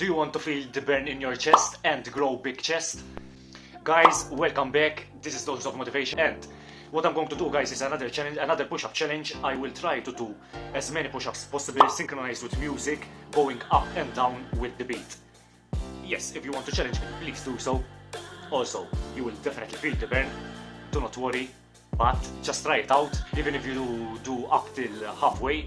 Do you want to feel the burn in your chest and grow big chest? Guys, welcome back. This is Doses of Motivation and what I'm going to do guys is another challenge, another push-up challenge. I will try to do as many push-ups possible synchronized with music, going up and down with the beat. Yes, if you want to challenge me, please do so. Also, you will definitely feel the burn. Do not worry, but just try it out, even if you do, do up till halfway.